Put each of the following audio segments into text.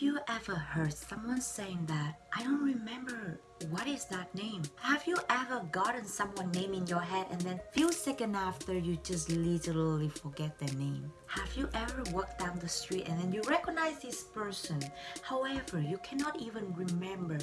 you ever heard someone saying that, I don't remember what is that name? Have you ever gotten someone name in your head and then few seconds after you just literally forget their name? Have you ever walked down the street and then you recognize this person? However, you cannot even remember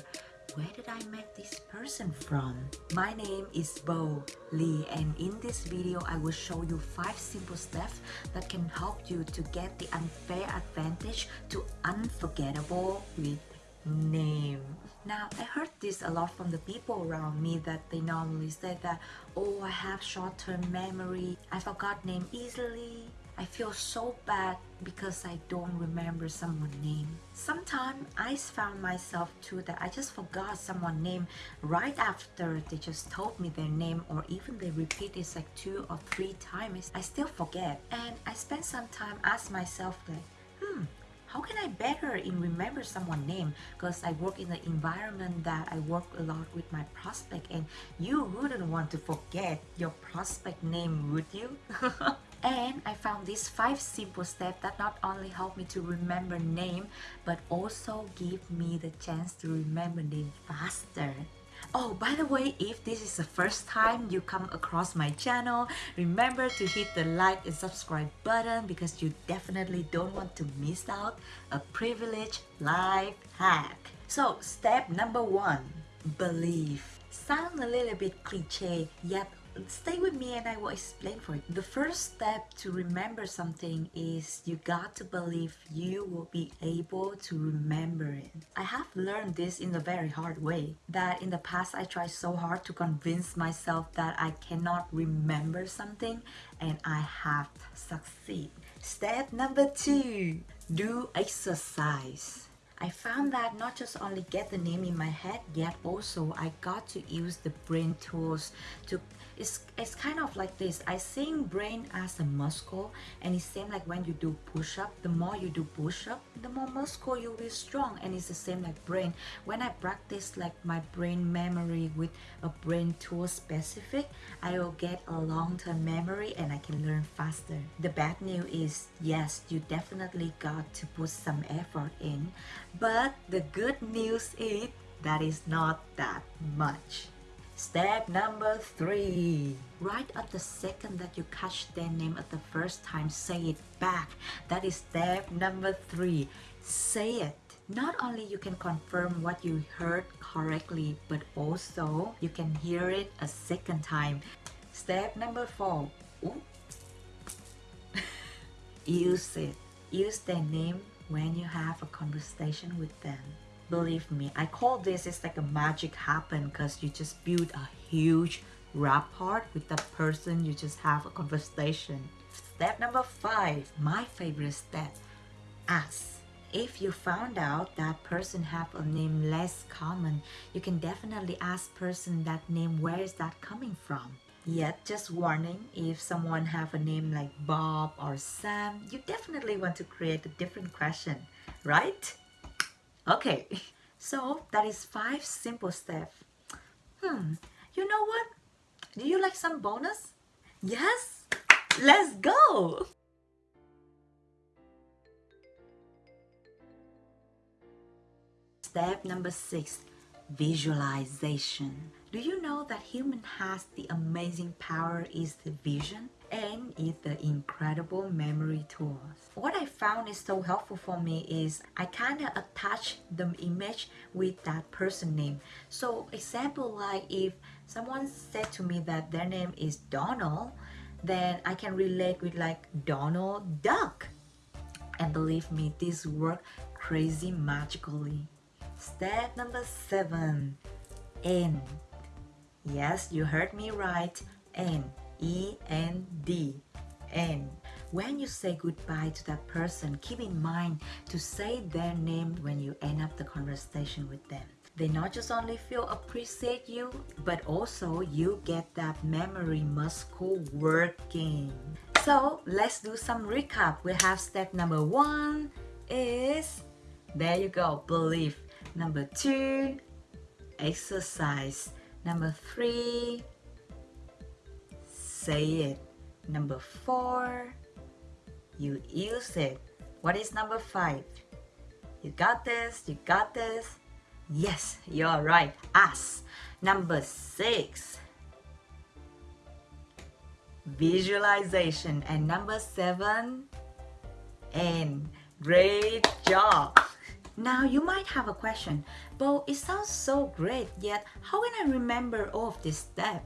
where did I met this person from? My name is Bo Lee and in this video I will show you 5 simple steps that can help you to get the unfair advantage to unforgettable with name. Now, I heard this a lot from the people around me that they normally say that, oh, I have short-term memory, I forgot name easily, I feel so bad because I don't remember someone's name. Sometimes I found myself too that I just forgot someone's name right after they just told me their name or even they repeat it like two or three times. I still forget and I spend some time ask myself like, how can I better in remember someone's name because I work in the environment that I work a lot with my prospect and you wouldn't want to forget your prospect name would you? and I found these five simple steps that not only help me to remember name but also give me the chance to remember name faster. Oh, by the way, if this is the first time you come across my channel, remember to hit the like and subscribe button because you definitely don't want to miss out a privileged life hack. So, step number one, believe. Sound a little bit cliche, yet stay with me and I will explain for you. The first step to remember something is you got to believe you will be able to remember it. I have learned this in a very hard way that in the past I tried so hard to convince myself that I cannot remember something and I have succeeded. Step number two, do exercise. I found that not just only get the name in my head, yet also I got to use the brain tools to it's, it's kind of like this. I think brain as a muscle and it's same like when you do push-up the more you do push-up the more muscle you'll be strong and it's the same like brain. When I practice like my brain memory with a brain tool specific I will get a long-term memory and I can learn faster. The bad news is yes you definitely got to put some effort in but the good news is that is not that much Step number three. Right at the second that you catch their name at the first time, say it back. That is step number three. Say it. Not only you can confirm what you heard correctly, but also you can hear it a second time. Step number four. Use it. Use their name when you have a conversation with them. Believe me i call this it's like a magic happen because you just build a huge rapport with the person you just have a conversation. Step number five my favorite step ask. If you found out that person have a name less common you can definitely ask person that name where is that coming from Yet, just warning, if someone have a name like Bob or Sam, you definitely want to create a different question, right? Okay, so that is five simple steps. Hmm, you know what? Do you like some bonus? Yes? Let's go! Step number six, visualization. Do you know that human has the amazing power is the vision? and is the incredible memory tools. What I found is so helpful for me is I kind of attach the image with that person name. So example like if someone said to me that their name is Donald, then I can relate with like Donald Duck. And believe me, this work crazy magically. Step number seven, end. Yes, you heard me right, end. E-N-D, when you say goodbye to that person, keep in mind to say their name when you end up the conversation with them. They not just only feel appreciate you, but also you get that memory muscle working. So let's do some recap. We have step number one is, there you go, believe. Number two, exercise. Number three, say it. Number four, you use it. What is number five? You got this, you got this. Yes, you're right. Us. Number six. Visualization. And number seven. And great job. Now you might have a question, but it sounds so great, yet how can I remember all of this step?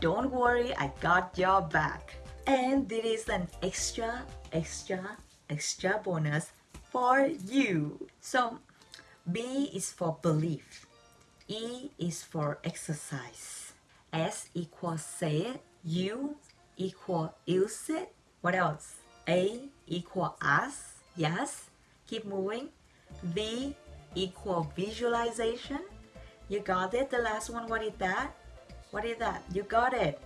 Don't worry, I got your back. And this is an extra, extra, extra bonus for you. So B is for belief. E is for exercise. S equals say it. U equal use it. What else? A equal us. Yes. Keep moving. V equal visualization. You got it? The last one, what is that? What is that? You got it.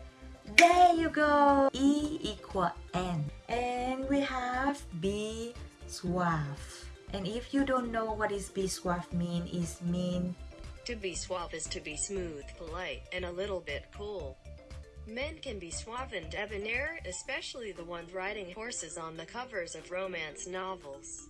There you go. E equal N. And we have B suave. And if you don't know what is be suave mean, is mean To be suave is to be smooth, polite, and a little bit cool. Men can be suave and debonair, especially the ones riding horses on the covers of romance novels.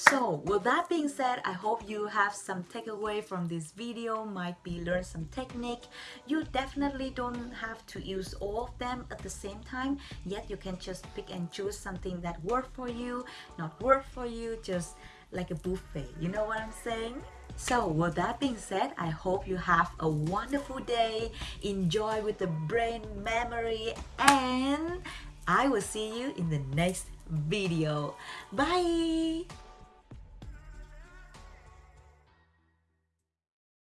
So with that being said, I hope you have some takeaway from this video, might be learn some technique. You definitely don't have to use all of them at the same time, yet you can just pick and choose something that work for you, not work for you, just like a buffet. You know what I'm saying? So with that being said, I hope you have a wonderful day, enjoy with the brain memory and I will see you in the next video. Bye!